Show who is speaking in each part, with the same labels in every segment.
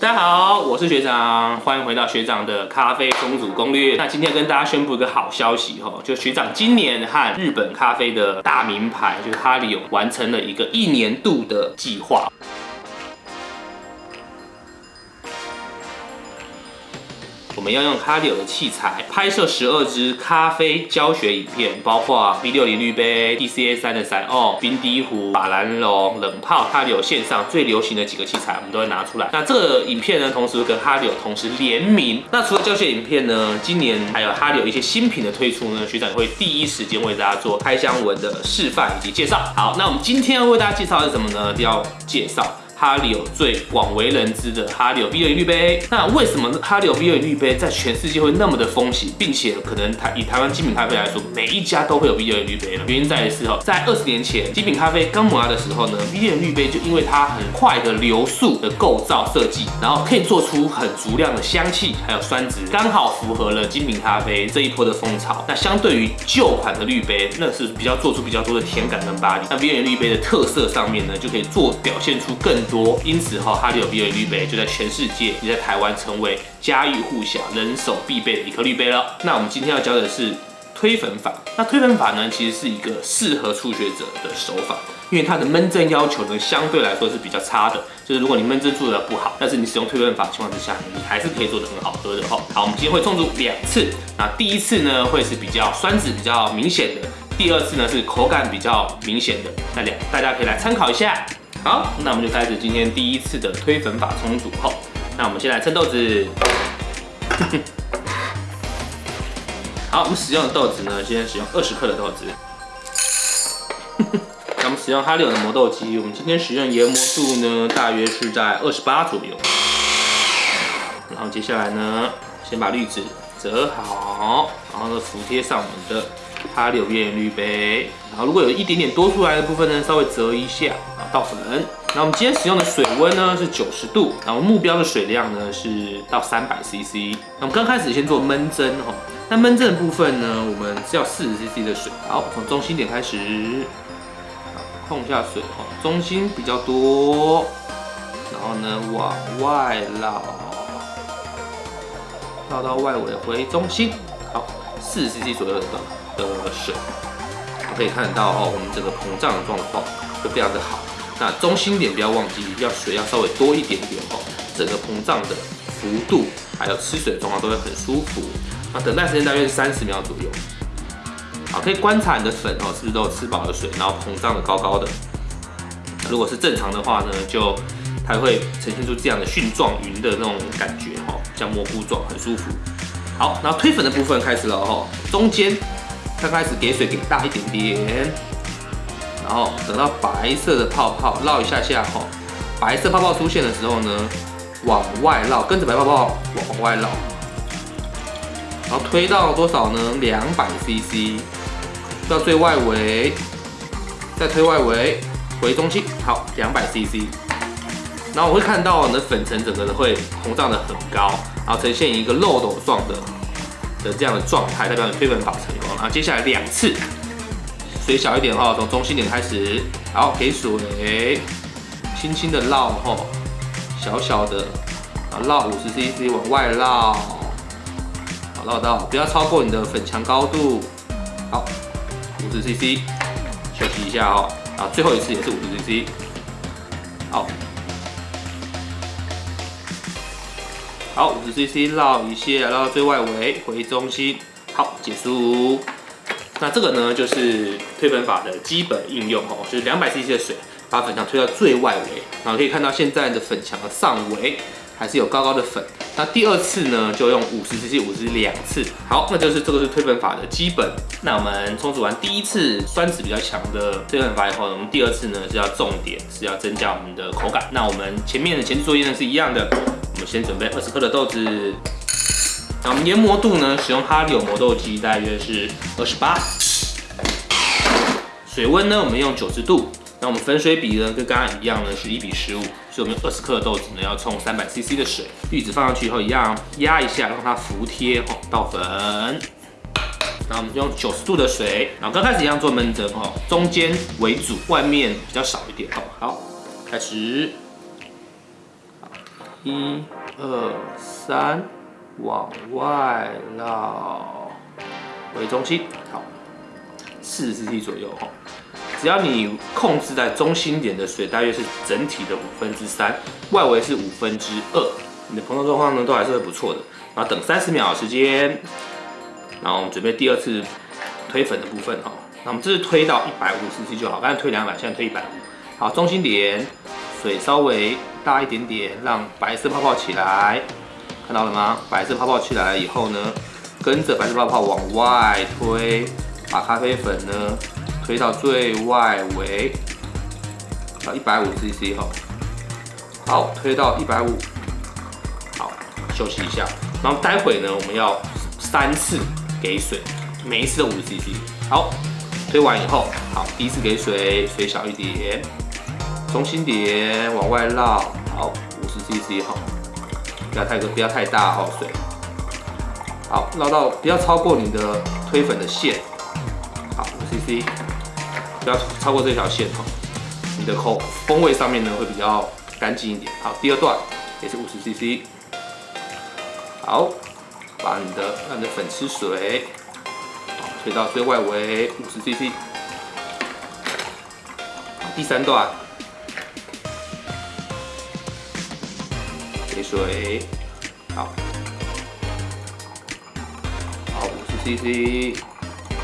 Speaker 1: 大家好，我是学长，欢迎回到学长的咖啡公主攻略。那今天跟大家宣布一个好消息哦，就学长今年和日本咖啡的大名牌，就是哈里有完成了一个一年度的计划。我们要用卡里欧的器材拍摄十二支咖啡教学影片，包括 V 六零滤杯、DCA 三的散哦、冰滴壶、法兰绒、冷泡，哈里欧线上最流行的几个器材，我们都会拿出来。那这个影片呢，同时跟哈里欧同时联名。那除了教学影片呢，今年还有哈里欧一些新品的推出呢，学长会第一时间为大家做开箱文的示范以及介绍。好，那我们今天要为大家介绍的是什么呢？要介绍。哈利有最广为人知的哈利有 V 六零滤杯，那为什么哈利有 V 六零滤杯在全世界会那么的风行，并且可能台以台湾精品咖啡来说，每一家都会有 V 六零滤杯呢？原因在于是哦，在二十年前精品咖啡刚萌芽的时候呢，V 六零滤杯就因为它很快的流速的构造设计，然后可以做出很足量的香气，还有酸质，刚好符合了精品咖啡这一波的风潮。那相对于旧款的滤杯，那是比较做出比较多的甜感跟巴黎。那 V 六零滤杯的特色上面呢，就可以做表现出更。多，因此哈，哈利有 V 六滤杯就在全世界，也在台湾成为家喻户晓、人手必备的一颗滤杯了。那我们今天要教的是推粉法。那推粉法呢，其实是一个适合初学者的手法，因为它的闷蒸要求呢，相对来说是比较差的。就是如果你闷蒸做的不好，但是你使用推粉法情况之下，你还是可以做的很好喝的哈。好，我们今天会冲煮两次。那第一次呢，会是比较酸质比较明显的；第二次呢，是口感比较明显的。那两大家可以来参考一下。好，那我们就开始今天第一次的推粉法冲煮后，那我们先来称豆子。好，我们使用的豆子呢，先使用二十克的豆子。那我们使用哈利欧的磨豆机，我们今天使用研磨度呢，大约是在二十八左右。然后接下来呢，先把滤纸折好，然后呢，服贴上我们的哈利欧边缘滤杯。然后如果有一点点多出来的部分呢，稍微折一下。倒粉，那我们今天使用的水温呢是九十度，然后目标的水量呢是到三百 CC。那我们刚开始先做闷蒸哦，那闷蒸的部分呢，我们是要四十 CC 的水。好，从中心点开始，控一下水哦，中心比较多，然后呢往外绕，绕到外围回中心。好，四十 CC 左右的的水，可以看得到哦，我们整个膨胀的状况就非常的好。那中心点不要忘记，要水要稍微多一点点哦，整个膨胀的幅度还有吃水的状况都会很舒服。那等待时间大约是三十秒左右。好，可以观察你的粉哦，是不是都有吃饱了水，然后膨胀的高高的。如果是正常的话呢，就它会呈现出这样的蕈状云的那种感觉哈，像蘑菇状，很舒服。好，然后推粉的部分开始了哦，中间刚开始给水给大一点点。然后等到白色的泡泡绕一下下哈，白色泡泡出现的时候呢，往外绕，跟着白泡泡往外绕，然后推到多少呢？两百 CC，到最外围，再推外围，回中心，好，两百 CC。然后我会看到你的粉尘整个的会膨胀的很高，然后呈现一个漏斗状的的这样的状态，代表你推粉法成功。然后接下来两次。水小一点哈，从中心点开始，好，给水，轻轻的绕哈，小小的，啊，绕五十 CC 往外绕，好，绕到不要超过你的粉墙高度，好，五十 CC，休息一下哈，啊，最后一次也是五十 CC，好，好，五十 CC 绕一下，绕到最外围，回中心，好，结束。那这个呢，就是推粉法的基本应用哦，就是两百 CC 的水，把粉墙推到最外围，然后可以看到现在的粉墙的上围还是有高高的粉。那第二次呢，就用五十 CC 五十两次。好，那就是这个是推粉法的基本。那我们冲煮完第一次酸质比较强的推粉法以后，我们第二次呢是要重点是要增加我们的口感。那我们前面的前置作业呢是一样的，我们先准备二十克的豆子。那我们研磨度呢？使用哈利欧磨豆机，大约是二十八。水温呢？我们用九十度。那我们粉水比呢？跟刚刚一样呢，是一比十五。所以我们用二十克的豆子呢，要冲三百 CC 的水。滤纸放上去以后，一样压一下，让它服贴哦，倒粉。那我们用九十度的水，然后刚开始一样做焖蒸哦，中间为主，外面比较少一点哦。好，开始。一、二、三，往外绕，为中心，好，四十 cc 左右哈。只要你控制在中心点的水大约是整体的五分之三，外围是五分之二，你的膨胀状况呢都还是会不错的。然后等三十秒时间，然后我们准备第二次推粉的部分哈。那我们这是推到一百五十 cc 就好，刚才推两百，现在推一百五。好，中心点水稍微大一点点，让白色泡泡起来，看到了吗？白色泡泡起来了以后呢，跟着白色泡泡往外推，把咖啡粉呢。推到最外围，到一百五 cc 哈，好，推到一百五，好，休息一下，然后待会呢，我们要三次给水，每一次五十 cc，好，推完以后，好，第一次给水，水小一点，中心点往外绕，好，五十 cc 好，不要太多，不要太大哈水，好，绕到不要超过你的推粉的线，好，五 cc。不要超过这条线哈，你的口风味上面呢会比较干净一点。好，第二段也是五十 CC，好，把你的让你的粉吃水，推到最外围五十 CC。第三段水，好，好五十 CC。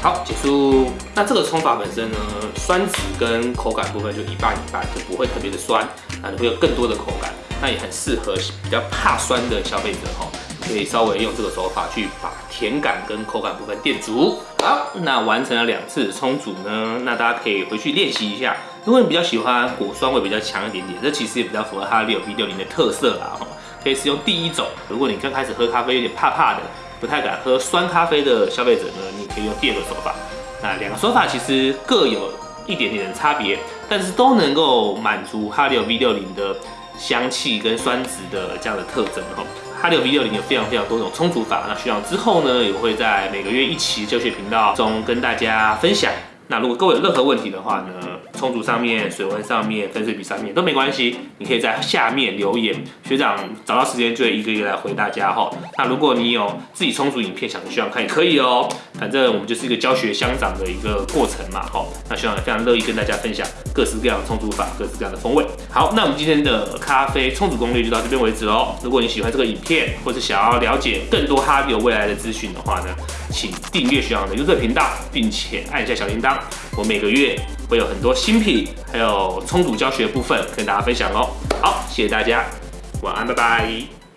Speaker 1: 好，结束。那这个冲法本身呢，酸质跟口感部分就一半一半，就不会特别的酸，啊，你会有更多的口感。那也很适合比较怕酸的消费者哈，可以稍微用这个手法去把甜感跟口感部分垫足。好，那完成了两次冲煮呢，那大家可以回去练习一下。如果你比较喜欢果酸味比较强一点点，这其实也比较符合哈六 B 六零的特色啦哈，可以使用第一种。如果你刚开始喝咖啡有点怕怕的。不太敢喝酸咖啡的消费者呢，你可以用第二个手法。那两个手法其实各有一点点的差别，但是都能够满足哈利 V 六零的香气跟酸值的这样的特征哈。哈利 V 六零有非常非常多种冲煮法，那需要之后呢也会在每个月一期教学频道中跟大家分享。那如果各位有任何问题的话呢，充足上面、水温上面、分水比上面都没关系，你可以在下面留言，学长找到时间就会一个一个来回大家哈。那如果你有自己充足影片想学长看也可以哦，反正我们就是一个教学相长的一个过程嘛哈。那学长也非常乐意跟大家分享各式各样的充足法、各式各样的风味。好，那我们今天的咖啡充足攻略就到这边为止喽。如果你喜欢这个影片，或是想要了解更多哈迪未来的资讯的话呢，请订阅学长的 YouTube 频道，并且按一下小铃铛。我每个月会有很多新品，还有充足教学部分跟大家分享哦。好，谢谢大家，晚安，拜拜。